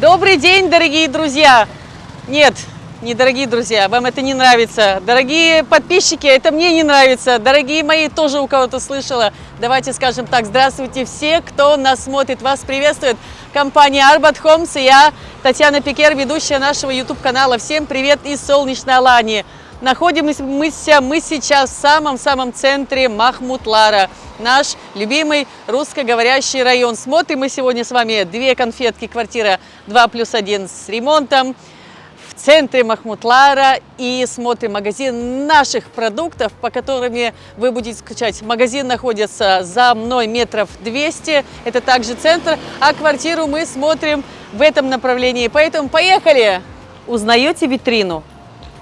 Добрый день, дорогие друзья! Нет, не дорогие друзья, вам это не нравится. Дорогие подписчики, это мне не нравится. Дорогие мои, тоже у кого-то слышала. Давайте скажем так, здравствуйте все, кто нас смотрит. Вас приветствует компания Arbat Homes и я, Татьяна Пикер, ведущая нашего YouTube-канала. Всем привет из солнечной Алании. Находимся мы, мы сейчас в самом-самом центре Махмутлара, наш любимый русскоговорящий район. Смотрим мы сегодня с вами две конфетки, квартира 2 плюс 1 с ремонтом в центре Махмутлара и смотрим магазин наших продуктов, по которым вы будете скачать. Магазин находится за мной метров 200, это также центр, а квартиру мы смотрим в этом направлении. Поэтому поехали! Узнаете витрину?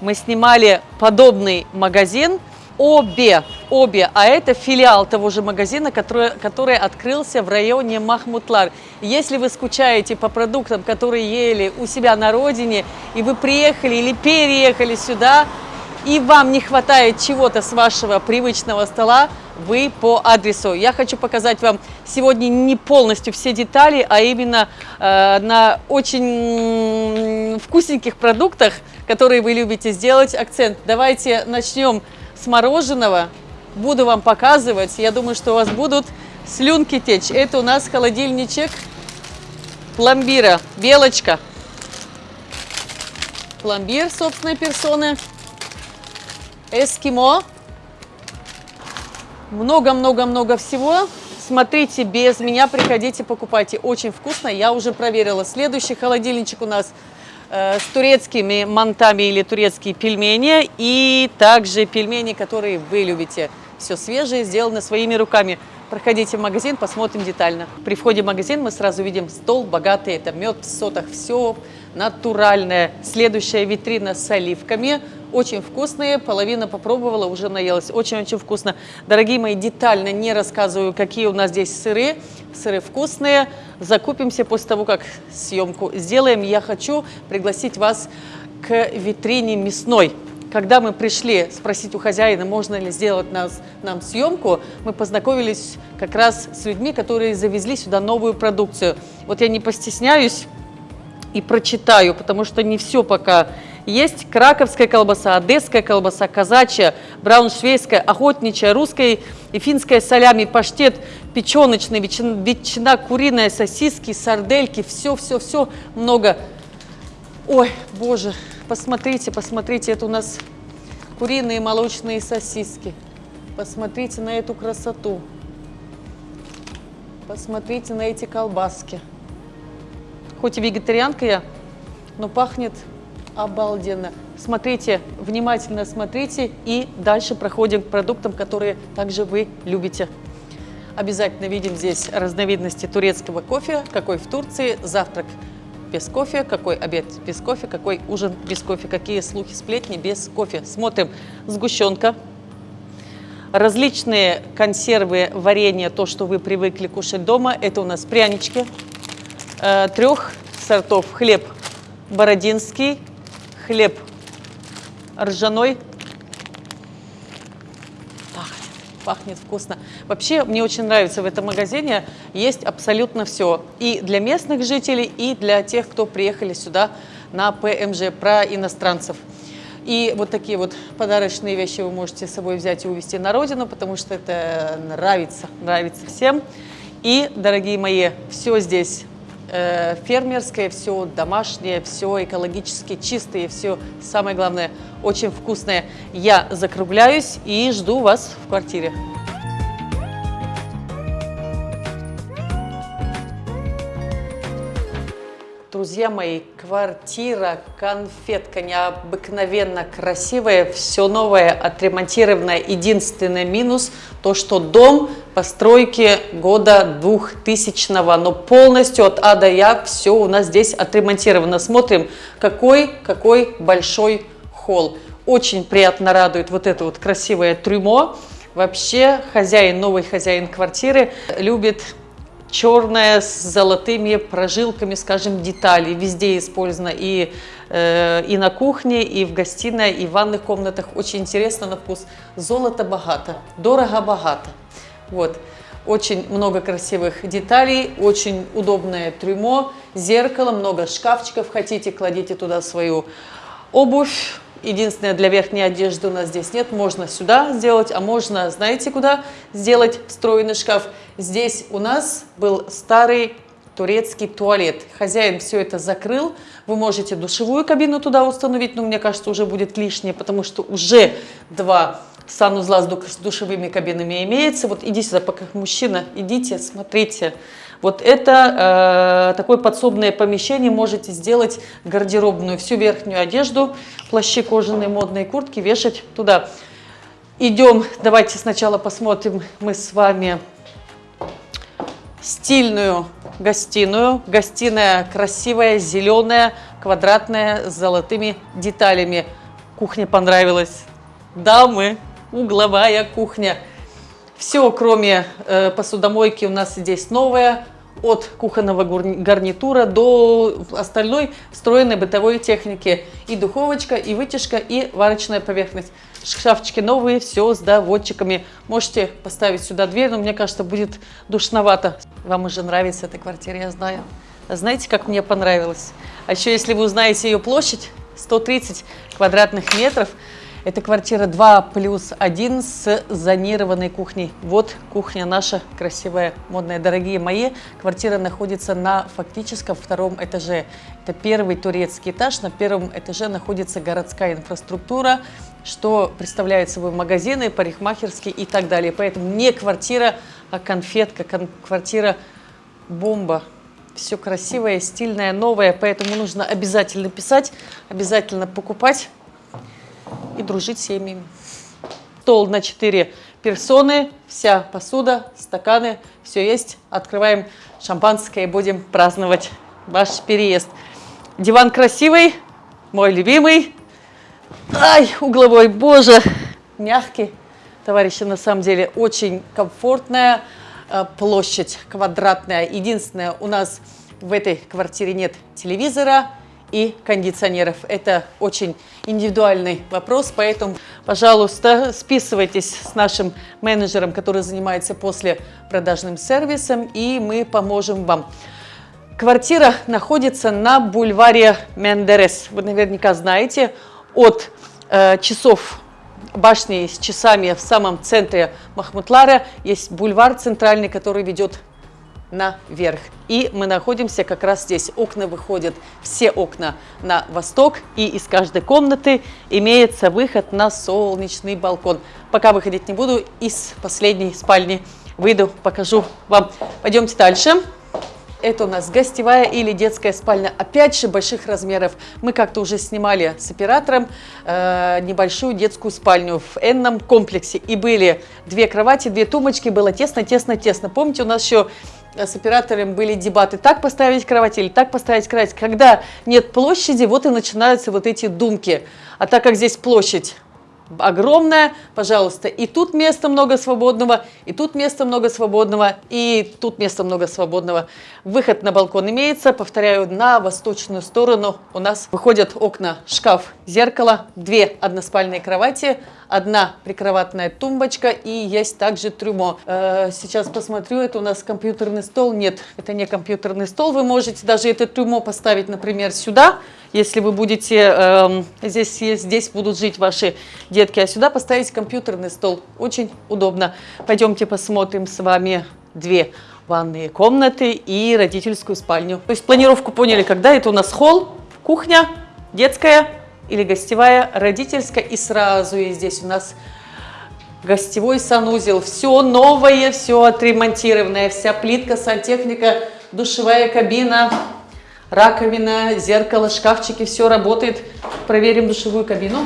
Мы снимали подобный магазин, обе, обе, а это филиал того же магазина, который, который открылся в районе Махмутлар. Если вы скучаете по продуктам, которые ели у себя на родине, и вы приехали или переехали сюда, и вам не хватает чего-то с вашего привычного стола, вы по адресу. Я хочу показать вам сегодня не полностью все детали, а именно э, на очень вкусненьких продуктах, которые вы любите сделать акцент. Давайте начнем с мороженого. Буду вам показывать. Я думаю, что у вас будут слюнки течь. Это у нас холодильничек пломбира. Белочка. Пломбир собственной персоны. Эскимо. Много-много-много всего. Смотрите, без меня приходите, покупайте. Очень вкусно, я уже проверила. Следующий холодильничек у нас э, с турецкими мантами или турецкие пельмени. И также пельмени, которые вы любите. Все свежее, сделано своими руками. Проходите в магазин, посмотрим детально. При входе в магазин мы сразу видим стол богатый. Это мед в сотах, все натуральное. Следующая витрина с оливками очень вкусные, половина попробовала, уже наелась. Очень-очень вкусно. Дорогие мои, детально не рассказываю, какие у нас здесь сыры. Сыры вкусные. Закупимся после того, как съемку сделаем. Я хочу пригласить вас к витрине мясной. Когда мы пришли спросить у хозяина, можно ли сделать нас, нам съемку, мы познакомились как раз с людьми, которые завезли сюда новую продукцию. Вот я не постесняюсь и прочитаю, потому что не все пока есть краковская колбаса, одесская колбаса, казачья, брауншвейская, охотничья, русская и финская солями, паштет печеночный, ветчина, ветчина куриная, сосиски, сардельки, все-все-все много. Ой, боже, посмотрите, посмотрите, это у нас куриные молочные сосиски. Посмотрите на эту красоту. Посмотрите на эти колбаски. Хоть и вегетарианка я, но пахнет обалденно. Смотрите, внимательно смотрите и дальше проходим к продуктам, которые также вы любите. Обязательно видим здесь разновидности турецкого кофе, какой в Турции, завтрак без кофе, какой обед без кофе, какой ужин без кофе, какие слухи, сплетни без кофе. Смотрим сгущенка, различные консервы, варенье, то, что вы привыкли кушать дома. Это у нас прянички, э, трех сортов хлеб бородинский, хлеб ржаной. Пахнет, пахнет вкусно. Вообще, мне очень нравится в этом магазине, есть абсолютно все. И для местных жителей, и для тех, кто приехали сюда на ПМЖ, про иностранцев. И вот такие вот подарочные вещи вы можете с собой взять и увезти на родину, потому что это нравится, нравится всем. И, дорогие мои, все здесь фермерское, все домашнее, все экологически чистое, все самое главное очень вкусное. Я закругляюсь и жду вас в квартире. Друзья мои, квартира, конфетка необыкновенно красивая, все новое, отремонтированное. Единственный минус то, что дом постройки года 2000 но полностью от А до Я все у нас здесь отремонтировано. Смотрим, какой, какой большой холл. Очень приятно радует вот это вот красивое трюмо. Вообще хозяин, новый хозяин квартиры любит черная с золотыми прожилками, скажем, детали. Везде использовано и, э, и на кухне, и в гостиной, и в ванных комнатах. Очень интересно на вкус. Золото богато, дорого богато. Вот. Очень много красивых деталей, очень удобное трюмо, зеркало, много шкафчиков. Хотите, кладите туда свою обувь. Единственное, для верхней одежды у нас здесь нет. Можно сюда сделать, а можно, знаете, куда сделать встроенный шкаф? Здесь у нас был старый турецкий туалет. Хозяин все это закрыл. Вы можете душевую кабину туда установить, но мне кажется, уже будет лишнее, потому что уже два санузла с душевыми кабинами имеется. Вот идите сюда, пока мужчина, идите, смотрите. Вот это э, такое подсобное помещение, можете сделать гардеробную, всю верхнюю одежду, плащи кожаные, модные куртки вешать туда. Идем, давайте сначала посмотрим мы с вами стильную гостиную. Гостиная красивая, зеленая, квадратная, с золотыми деталями. Кухня понравилась. Дамы, угловая кухня. Все, кроме э, посудомойки, у нас здесь новая. От кухонного гарнитура до остальной встроенной бытовой техники. И духовочка, и вытяжка, и варочная поверхность. Шкафчики новые, все с доводчиками. Можете поставить сюда дверь, но мне кажется, будет душновато. Вам уже нравится эта квартира, я знаю. Знаете, как мне понравилось? А еще, если вы узнаете ее площадь, 130 квадратных метров – это квартира 2 плюс 1 с зонированной кухней. Вот кухня наша красивая, модная. Дорогие мои, квартира находится на фактическом втором этаже. Это первый турецкий этаж. На первом этаже находится городская инфраструктура, что представляет собой магазины, парикмахерские и так далее. Поэтому не квартира, а конфетка, квартира бомба. Все красивое, стильное, новое, поэтому нужно обязательно писать, обязательно покупать и дружить с семьями. Стол на 4 персоны, вся посуда, стаканы, все есть. Открываем шампанское и будем праздновать ваш переезд. Диван красивый, мой любимый. Ай, угловой, боже, мягкий. Товарищи, на самом деле очень комфортная э, площадь, квадратная. Единственное, у нас в этой квартире нет телевизора, и кондиционеров. Это очень индивидуальный вопрос, поэтому, пожалуйста, списывайтесь с нашим менеджером, который занимается после продажным сервисом, и мы поможем вам. Квартира находится на бульваре Мендерес. Вы наверняка знаете, от э, часов башни с часами в самом центре Махмутлара есть бульвар центральный, который ведет наверх. И мы находимся как раз здесь. Окна выходят, все окна на восток, и из каждой комнаты имеется выход на солнечный балкон. Пока выходить не буду, из последней спальни выйду, покажу вам. Пойдемте дальше. Это у нас гостевая или детская спальня, опять же больших размеров. Мы как-то уже снимали с оператором э, небольшую детскую спальню в энном комплексе. И были две кровати, две тумочки, было тесно, тесно, тесно. Помните, у нас еще с оператором были дебаты, так поставить кровать или так поставить кровать. Когда нет площади, вот и начинаются вот эти думки. А так как здесь площадь огромная, пожалуйста, и тут места много свободного, и тут места много свободного, и тут места много свободного. Выход на балкон имеется, повторяю, на восточную сторону у нас выходят окна, шкаф, зеркало, две односпальные кровати, одна прикроватная тумбочка и есть также трюмо. Э, сейчас посмотрю, это у нас компьютерный стол. Нет, это не компьютерный стол. Вы можете даже это трюмо поставить, например, сюда, если вы будете, э, здесь, здесь будут жить ваши детки, а сюда поставить компьютерный стол. Очень удобно. Пойдемте посмотрим с вами две ванные комнаты и родительскую спальню. То есть планировку поняли, когда это у нас холл, кухня, детская, или гостевая, родительская. И сразу и здесь у нас гостевой санузел. Все новое, все отремонтированное. Вся плитка, сантехника, душевая кабина, раковина, зеркало, шкафчики. Все работает. Проверим душевую кабину.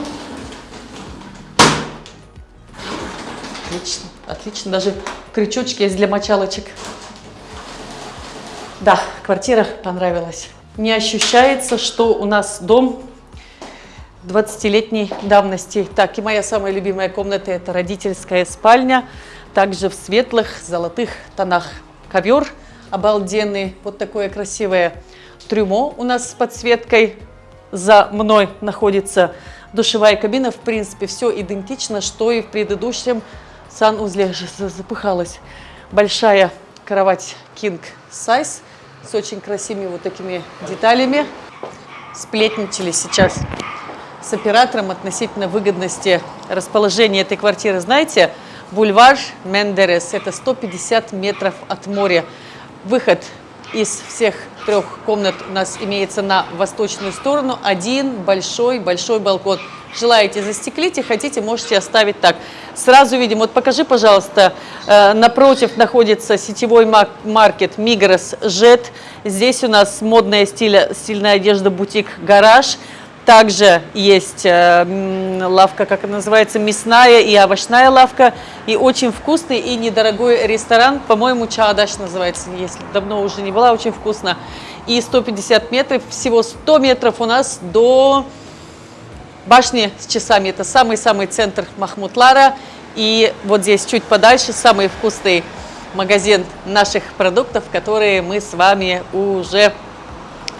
Отлично, отлично. Даже крючочки есть для мочалочек. Да, квартира понравилась. Не ощущается, что у нас дом 20-летней давности. Так, и моя самая любимая комната – это родительская спальня, также в светлых золотых тонах. Ковер обалденный, вот такое красивое трюмо у нас с подсветкой. За мной находится душевая кабина. В принципе, все идентично, что и в предыдущем санузле. Запыхалась. большая кровать King Size с очень красивыми вот такими деталями. Сплетничали сейчас с оператором относительно выгодности расположения этой квартиры. Знаете, бульвар Мендерес, это 150 метров от моря. Выход из всех трех комнат у нас имеется на восточную сторону. Один большой-большой балкон. Желаете застеклите, хотите, можете оставить так. Сразу видим, вот покажи, пожалуйста, э, напротив находится сетевой маркет Migros Jet. Здесь у нас модная стиля, стильная одежда бутик Гараж. Также есть э, лавка, как она называется, мясная и овощная лавка. И очень вкусный и недорогой ресторан. По-моему, Чаадаш называется, если давно уже не была, очень вкусно. И 150 метров, всего 100 метров у нас до башни с часами. Это самый-самый центр Махмутлара. И вот здесь чуть подальше самый вкусный магазин наших продуктов, которые мы с вами уже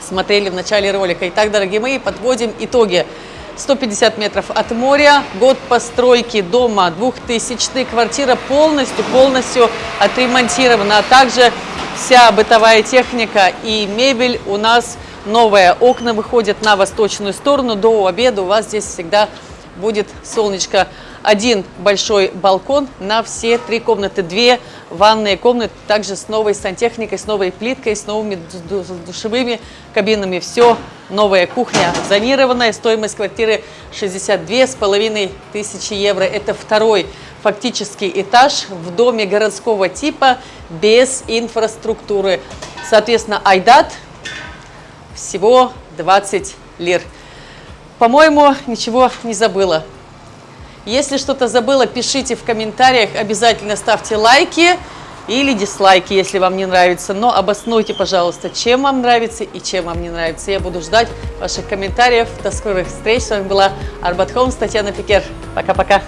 смотрели в начале ролика. Итак, дорогие мои, подводим итоги. 150 метров от моря, год постройки дома 2000 квартира полностью, полностью отремонтирована, а также вся бытовая техника и мебель у нас новая. Окна выходят на восточную сторону, до обеда у вас здесь всегда будет солнечко один большой балкон на все три комнаты, две ванные комнаты, также с новой сантехникой, с новой плиткой, с новыми душевыми кабинами. Все новая кухня зонированная, стоимость квартиры 62 с половиной тысячи евро. Это второй фактический этаж в доме городского типа без инфраструктуры. Соответственно, Айдат всего 20 лир. По-моему, ничего не забыла. Если что-то забыла, пишите в комментариях, обязательно ставьте лайки или дизлайки, если вам не нравится. Но обоснуйте, пожалуйста, чем вам нравится и чем вам не нравится. Я буду ждать ваших комментариев. До скорых встреч. С вами была Арбат Холмс, Татьяна Пикер. Пока-пока.